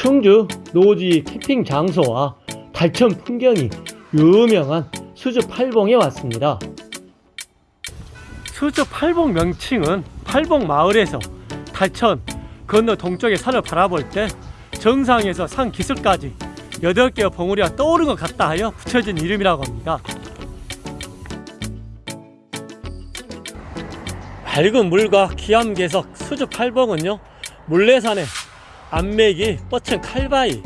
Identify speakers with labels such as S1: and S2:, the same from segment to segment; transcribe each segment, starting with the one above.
S1: 충주 노지 캠핑 장소와 달천 풍경이 유명한 수주 팔봉에 왔습니다. 수주 팔봉 명칭은 팔봉 마을에서 달천 건너 동쪽의 산을 바라볼 때 정상에서 산 기슭까지 8개의 봉우리가 떠오른 것 같다 하여 붙여진 이름이라고 합니다. 밝은 물과 기암괴석 수주 팔봉은요 물레산에 암맥이 뻗친 칼바위,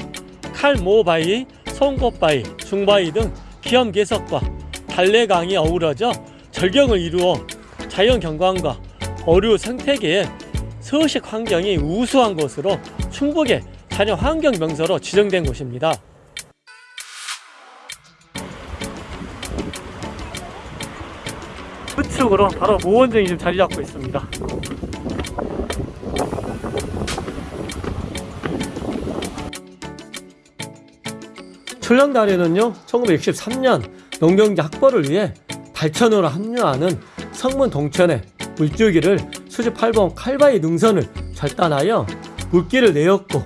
S1: 칼모바위, 송곳바위, 중바위 등 기암괴석과 달래강이 어우러져 절경을 이루어 자연 경관과 어류 생태계의 서식 환경이 우수한 곳으로 충북의 자연 환경 명소로 지정된 곳입니다. 끝으로 바로 모원정이 지금 자리 잡고 있습니다. 출렁다리는요 1963년 농경지 확보를 위해 달천으로 합류하는 성문 동천의 물줄기를 8번 칼바위 능선을 절단하여 물길을 내었고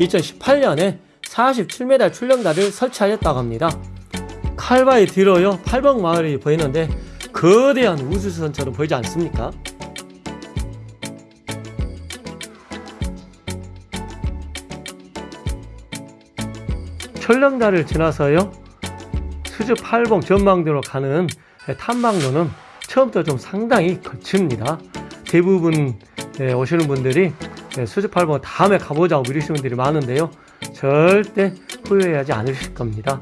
S1: 2018년에 47m 출렁다리를 설치하였다고 합니다. 칼바위 뒤로요 8번 마을이 보이는데 거대한 우주선처럼 보이지 않습니까? 철령다리를 지나서요. 수주 8봉 전망대로 가는 탐방로는 처음부터 좀 상당히 거칩니다. 대부분 예, 오시는 분들이 예, 수주 8봉 다음에 가보자고 미루시는 분들이 많은데요. 절대 후회하지 않으실 겁니다.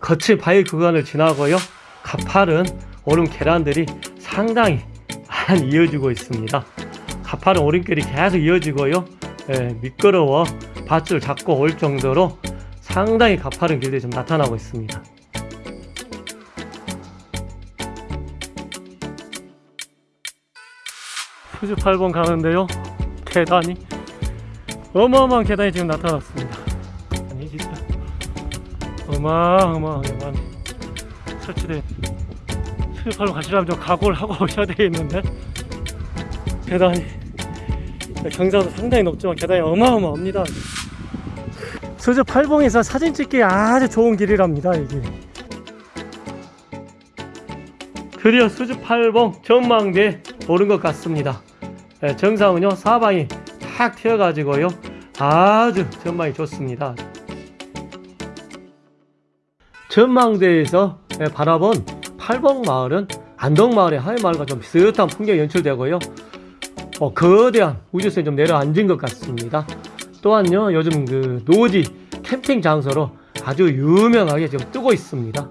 S1: 거친 바위 구간을 지나고요. 가파른 오름 계단들이 상당히 많이 이어지고 있습니다 가파른 오름길이 계속 이어지고요. 예, 미끄러워 밧줄 잡고 올 정도로 상당히 가파른 길들이 좀 나타나고 있습니다. 수주 8번 가는데요. 계단이 어마어마한 계단이 지금 나타났습니다. 아니 진짜 어마어마하게 많이 설치된 수주 8번 가시려면 좀 각오를 하고 오셔야 되겠는데 계단이 경사도 상당히 높지만 계단이 어마어마합니다. 수주 8봉에서 사진 찍기 아주 좋은 길이랍니다 이 길. 드디어 수주 8봉 전망대 오른 것 같습니다. 예, 정상은요 사방이 탁 트여가지고요 아주 전망이 좋습니다. 전망대에서 예, 바라본 8봉 마을은 안동 마을의 하회마을과 좀 비슷한 풍경이 연출되고요 어, 거대한 우주선이 좀 내려앉은 것 같습니다. 또한요 요즘 그 노지 캠핑 장소로 아주 유명하게 지금 뜨고 있습니다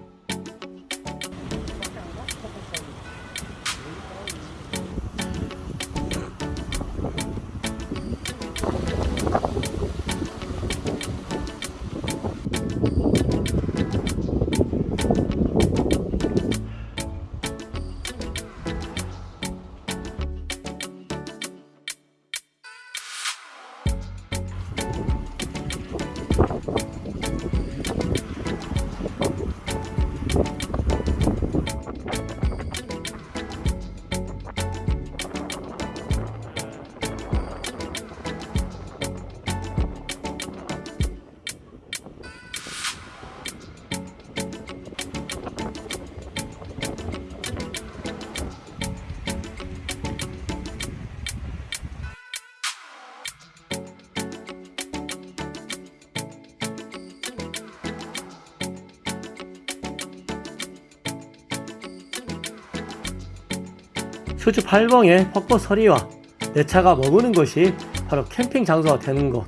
S1: 수주 8봉의 폭포 서리와 내 차가 머무는 곳이 바로 캠핑 장소가 되는 곳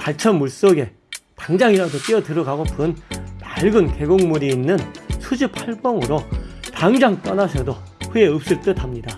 S1: 달천 물속에 당장이라도 뛰어 들어가고픈 맑은 계곡물이 있는 수주 8봉으로 당장 떠나셔도 후회 없을 듯 합니다